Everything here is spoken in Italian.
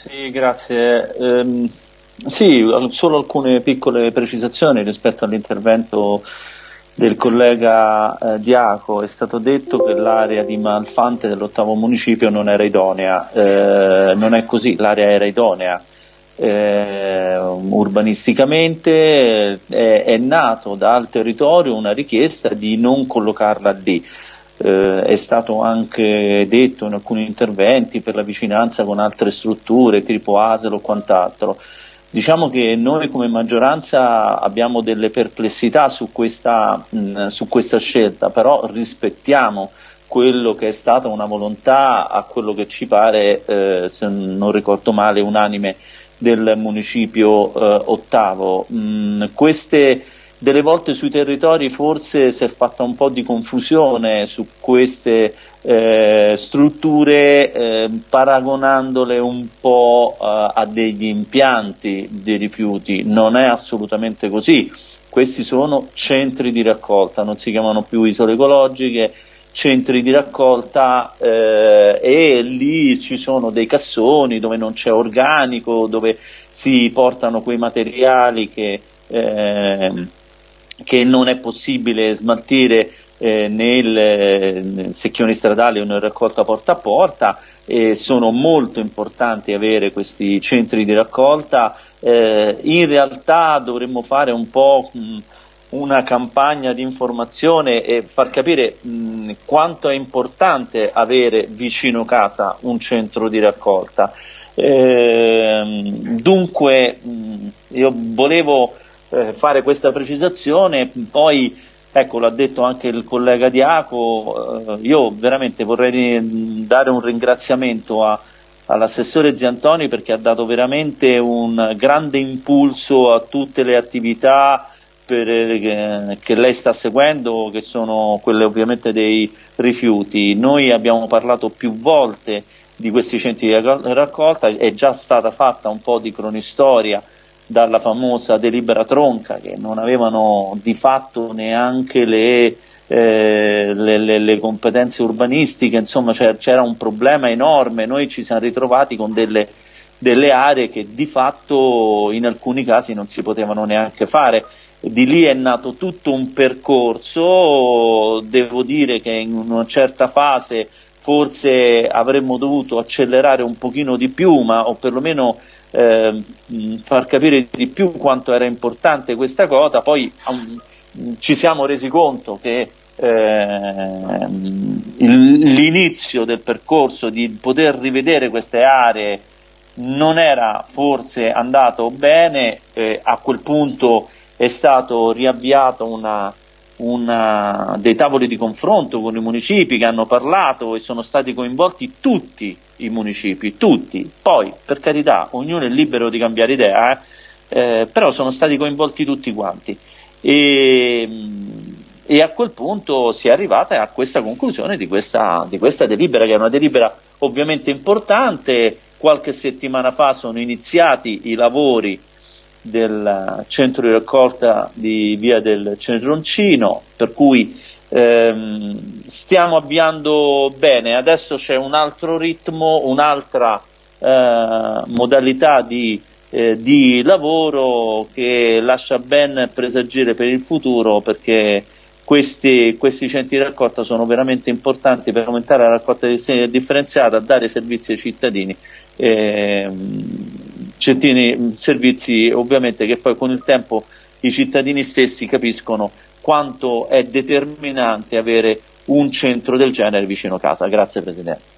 Sì, grazie. Um, sì, solo alcune piccole precisazioni rispetto all'intervento del collega eh, Diaco. È stato detto che l'area di Malfante dell'ottavo municipio non era idonea. Eh, non è così, l'area era idonea. Eh, urbanisticamente è, è nato dal territorio una richiesta di non collocarla lì eh, è stato anche detto in alcuni interventi per la vicinanza con altre strutture tipo ASEL o quant'altro. Diciamo che noi come maggioranza abbiamo delle perplessità su questa, mh, su questa scelta, però rispettiamo quello che è stata una volontà a quello che ci pare, eh, se non ricordo male, unanime del municipio eh, ottavo. Mh, queste delle volte sui territori forse si è fatta un po' di confusione su queste eh, strutture eh, paragonandole un po' eh, a degli impianti di rifiuti, non è assolutamente così, questi sono centri di raccolta, non si chiamano più isole ecologiche, centri di raccolta eh, e lì ci sono dei cassoni dove non c'è organico, dove si portano quei materiali che eh, che non è possibile smaltire eh, nel, nel secchioni stradali o nel raccolta porta a porta, eh, sono molto importanti avere questi centri di raccolta, eh, in realtà dovremmo fare un po' mh, una campagna di informazione e far capire mh, quanto è importante avere vicino casa un centro di raccolta. Ehm, dunque mh, io volevo eh, fare questa precisazione, poi ecco l'ha detto anche il collega Diaco, eh, io veramente vorrei dare un ringraziamento a, all'assessore Ziantoni perché ha dato veramente un grande impulso a tutte le attività per, eh, che lei sta seguendo, che sono quelle ovviamente dei rifiuti. Noi abbiamo parlato più volte di questi centri di raccolta, è già stata fatta un po' di cronistoria dalla famosa delibera tronca che non avevano di fatto neanche le, eh, le, le, le competenze urbanistiche, insomma c'era un problema enorme, noi ci siamo ritrovati con delle, delle aree che di fatto in alcuni casi non si potevano neanche fare. Di lì è nato tutto un percorso, devo dire che in una certa fase forse avremmo dovuto accelerare un pochino di più, ma o perlomeno eh, far capire di più quanto era importante questa cosa, poi um, ci siamo resi conto che eh, l'inizio del percorso di poter rivedere queste aree non era forse andato bene, eh, a quel punto è stato riavviato una, una, dei tavoli di confronto con i municipi che hanno parlato e sono stati coinvolti tutti i municipi, tutti. Poi, per carità, ognuno è libero di cambiare idea, eh? Eh, però sono stati coinvolti tutti quanti. E, e, a quel punto si è arrivata a questa conclusione di questa, di questa delibera, che è una delibera ovviamente importante. Qualche settimana fa sono iniziati i lavori del centro di raccolta di via del Cedroncino, per cui ehm, stiamo avviando bene, adesso c'è un altro ritmo, un'altra eh, modalità di, eh, di, lavoro che lascia ben presagire per il futuro perché questi, questi, centri di raccolta sono veramente importanti per aumentare la raccolta differenziata, dare servizi ai cittadini. Eh, cittadini, servizi ovviamente che poi con il tempo i cittadini stessi capiscono quanto è determinante avere un centro del genere vicino casa. Grazie Presidente.